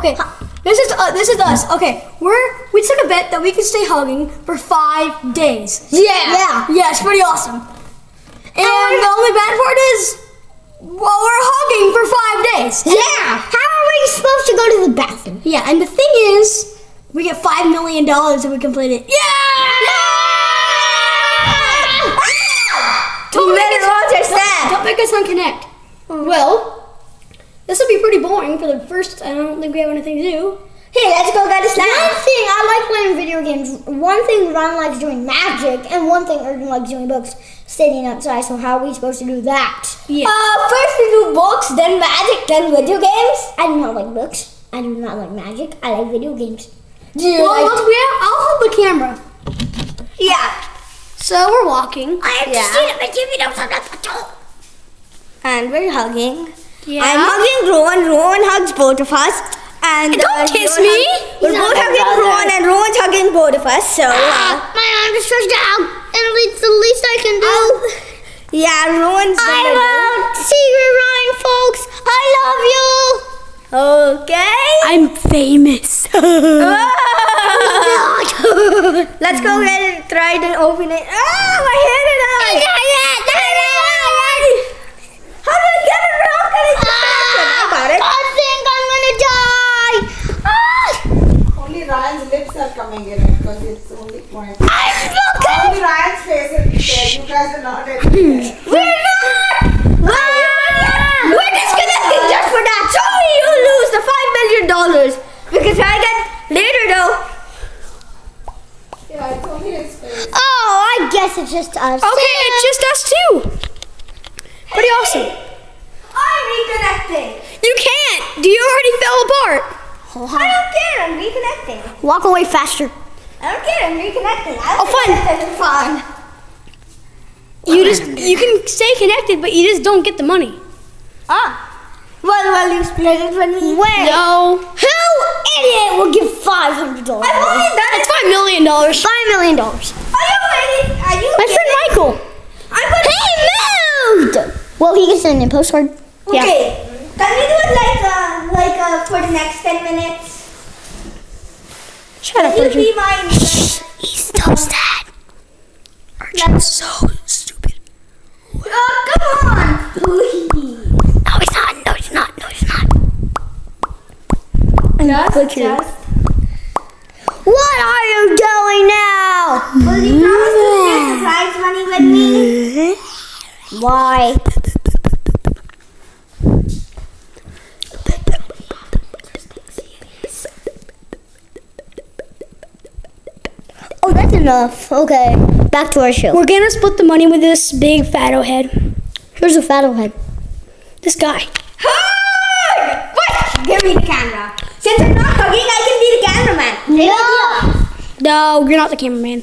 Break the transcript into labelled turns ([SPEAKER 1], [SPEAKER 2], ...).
[SPEAKER 1] Okay, this is uh, this is us. Okay, we're we took a bet that we could stay hugging for five days.
[SPEAKER 2] Yeah.
[SPEAKER 3] Yeah.
[SPEAKER 1] Yeah, it's pretty awesome. And the only bad part is, well, we're hugging for five days.
[SPEAKER 3] Yeah. How are we supposed to go to the bathroom?
[SPEAKER 1] Yeah, and the thing is, we get five million dollars if we complete it. Don't
[SPEAKER 3] You
[SPEAKER 1] make
[SPEAKER 3] better
[SPEAKER 1] us-
[SPEAKER 3] understand.
[SPEAKER 1] Don't make us unconnect. Well, this will be pretty boring for the first. I don't think we have anything to do.
[SPEAKER 3] Hey, let's go get a snack. One thing I like playing video games. One thing Ron likes doing magic, and one thing Erden likes doing books. Sitting outside. So how are we supposed to do that?
[SPEAKER 1] Yeah.
[SPEAKER 3] Uh, first we do books, then magic, then video games. I do not like books. I do not like magic. I like video games. Do you
[SPEAKER 1] well,
[SPEAKER 3] like?
[SPEAKER 1] once we have, I'll hold the camera.
[SPEAKER 3] Yeah.
[SPEAKER 1] So we're walking.
[SPEAKER 3] I
[SPEAKER 2] Yeah.
[SPEAKER 3] understand, but don't have. And we're hugging.
[SPEAKER 1] Yeah.
[SPEAKER 3] I'm hugging Rowan. Rowan hugs both of us. And
[SPEAKER 1] Don't
[SPEAKER 3] uh,
[SPEAKER 1] kiss
[SPEAKER 3] Rowan
[SPEAKER 1] me.
[SPEAKER 3] hugs- We're
[SPEAKER 2] He's
[SPEAKER 3] both hugging
[SPEAKER 2] brother.
[SPEAKER 3] Rowan, and Rowan's hugging both of us. So. Uh,
[SPEAKER 2] My arm is stretched out, and it's the least I can do.
[SPEAKER 3] yeah, Rowan's.
[SPEAKER 2] I
[SPEAKER 3] gonna
[SPEAKER 2] love Secret Ryan, folks. I love you.
[SPEAKER 3] Okay.
[SPEAKER 1] I'm famous.
[SPEAKER 3] Let's go get it. Try to open it. Ah, my hand is out. How do I get it out? Can I get it? I got it.
[SPEAKER 2] I think I'm gonna die. Ah,
[SPEAKER 4] Only Ryan's lips are coming in it because it's only point.
[SPEAKER 2] I'm broken.
[SPEAKER 4] Only Ryan's face is there. You guys are not at there.
[SPEAKER 3] We're not. Ah! We're disconnecting just for that. Sorry, you lose the five million dollars because I get later though.
[SPEAKER 4] Yeah, it's only his face.
[SPEAKER 2] Oh, I guess it's just us.
[SPEAKER 1] Okay, it's just us too. Pretty awesome.
[SPEAKER 3] I'm reconnecting.
[SPEAKER 1] You can't. Do you already fell apart.
[SPEAKER 3] I don't care. I'm reconnecting.
[SPEAKER 2] Walk away faster.
[SPEAKER 3] I don't care. I'm reconnecting. I
[SPEAKER 1] Oh,
[SPEAKER 3] don't
[SPEAKER 1] fun.
[SPEAKER 3] Fun.
[SPEAKER 1] You just you can stay connected, but you just don't get the money.
[SPEAKER 3] Ah. Well, well, you split it with me.
[SPEAKER 2] Wait.
[SPEAKER 1] No.
[SPEAKER 2] Who idiot will give five hundred dollars?
[SPEAKER 3] I've only done
[SPEAKER 1] That's five million dollars.
[SPEAKER 2] Five million dollars.
[SPEAKER 3] Are you ready? Are you?
[SPEAKER 1] My friend Michael.
[SPEAKER 3] I'm gonna.
[SPEAKER 2] He moved. Well, he gets send a postcard. Yeah.
[SPEAKER 3] Okay. Can we do it like uh, like uh, for the next ten minutes?
[SPEAKER 1] Shut up,
[SPEAKER 3] Can you
[SPEAKER 1] Arjun.
[SPEAKER 3] be my?
[SPEAKER 1] He's still sad. Arjun's so stupid.
[SPEAKER 3] Oh, come on, please.
[SPEAKER 1] No, he's not. No, he's not. No, he's not.
[SPEAKER 3] Just, just.
[SPEAKER 2] What are you doing now?
[SPEAKER 3] Will you promise to share the prize money with me?
[SPEAKER 2] Why? Oh, that's enough. Okay, back to our show.
[SPEAKER 1] We're gonna split the money with this big fatto head.
[SPEAKER 2] Here's a fatal head.
[SPEAKER 1] This guy.
[SPEAKER 3] Hug! What? Give me the camera. Since I'm not hugging, I can be the cameraman.
[SPEAKER 2] No.
[SPEAKER 1] You're not the cameraman.